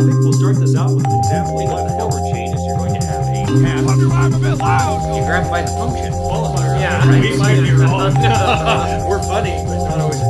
think we'll start this out with an example what the hell changes. You're going to have a path. I'm a bit loud. You grab by the function. Yeah, right. we might be wrong. We're funny, but not always.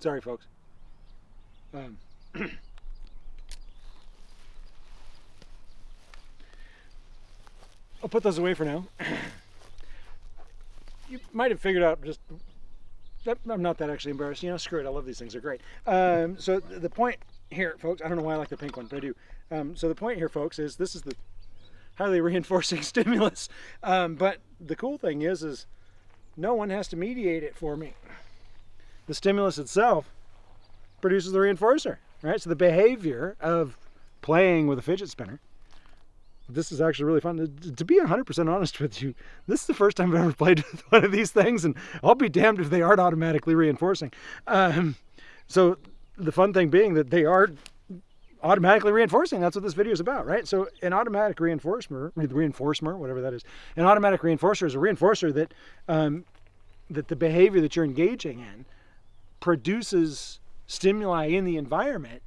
Sorry, folks. Um, I'll put those away for now. you might have figured out just that I'm not that actually embarrassed. You know, screw it. I love these things. They're great. Um, so the point here, folks, I don't know why I like the pink one, but I do. Um, so the point here, folks, is this is the highly reinforcing stimulus. Um, but the cool thing is, is no one has to mediate it for me. The stimulus itself produces the reinforcer, right? So the behavior of playing with a fidget spinner. This is actually really fun. To- be 100% honest with you, this is the first time I've ever played with one of these things, and I'll be damned if they aren't automatically reinforcing. Um, so the fun thing being that they are automatically reinforcing. That's what this video is about, right? So an automatic reinforcer, reinforcer, whatever that is, an automatic reinforcer is a reinforcer that um, that the behavior that you're engaging in produces stimuli in the environment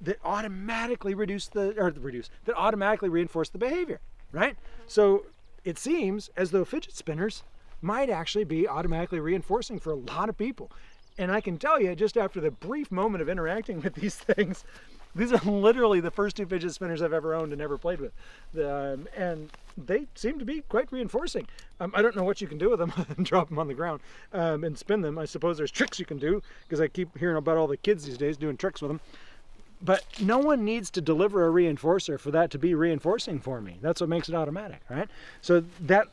that automatically reduce the or reduce that automatically reinforce the behavior, right? So it seems as though fidget spinners might actually be automatically reinforcing for a lot of people. And I can tell you, just after the brief moment of interacting with these things, these are literally the first two fidget spinners I've ever owned and ever played with. Um, and they seem to be quite reinforcing. Um, I don't know what you can do with them drop them on the ground um, and spin them. I suppose there's tricks you can do because I keep hearing about all the kids these days doing tricks with them. But no one needs to deliver a reinforcer for that to be reinforcing for me. That's what makes it automatic, right? So that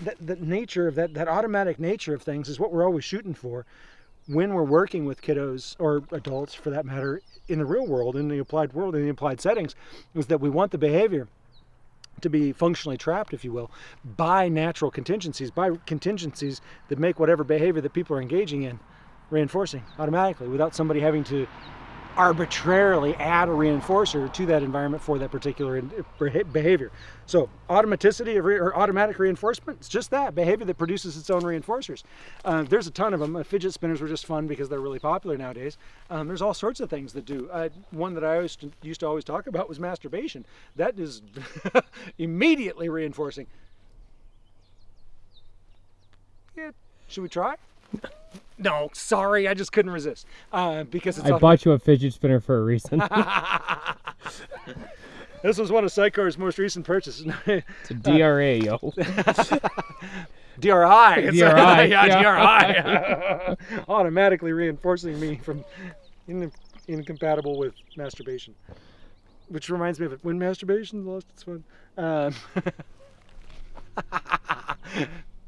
that, that nature of that, that automatic nature of things is what we're always shooting for when we're working with kiddos or adults for that matter in the real world in the applied world in the applied settings is that we want the behavior to be functionally trapped if you will by natural contingencies by contingencies that make whatever behavior that people are engaging in reinforcing automatically without somebody having to arbitrarily add a reinforcer to that environment for that particular behavior. So automaticity re- or automatic reinforcement, it's just that behavior that produces its own reinforcers. Uh, there's a ton of them. Uh, fidget spinners were just fun because they're really popular nowadays. Um, there's all sorts of things that do. Uh, one that I always, used to always talk about was masturbation. That is immediately reinforcing. Yeah, should we try? No, sorry, I just couldn't resist uh, because it's I bought you a fidget spinner for a reason. This was one of Sycar's most recent purchases. It's a DRA, yo. DRI. It's- DRI, yeah, yeah. DRI. Automatically reinforcing me from in, incompatible with masturbation. Which reminds me of it. When masturbation lost its fun. Um,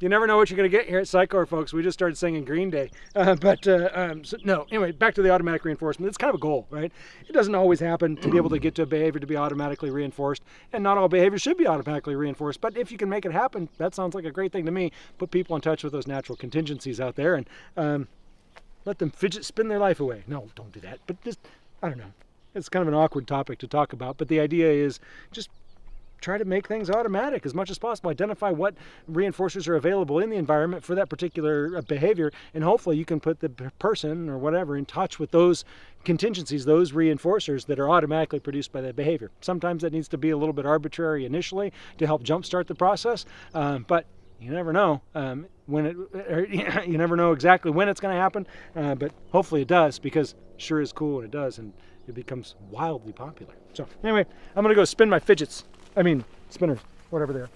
you never know what you're going to get here at Psychor, folks. We just started singing Green Day. Uh, but uh, um, so, no, anyway, back to the automatic reinforcement. It's kind of a goal, right? It doesn't always happen to be able to get to a behavior to be automatically reinforced, and not all behaviors should be automatically reinforced. But if you can make it happen, that sounds like a great thing to me. Put people in touch with those natural contingencies out there and um, let them fidget spin their life away. No, don't do that. But just, I don't know. It's kind of an awkward topic to talk about, but the idea is just try to make things automatic as much as possible. Identify what reinforcers are available in the environment for that particular uh, behavior, and hopefully you can put the person or whatever in touch with those contingencies, those reinforcers that are automatically produced by that behavior. Sometimes that needs to be a little bit arbitrary initially to help jumpstart the process, um, but you never know um, when it. Or, you never know exactly when it's going to happen, uh, but hopefully it does because it sure is cool when it does, and it becomes wildly popular. So anyway, I'm going to go spin my fidgets. I mean, spinners, whatever they are.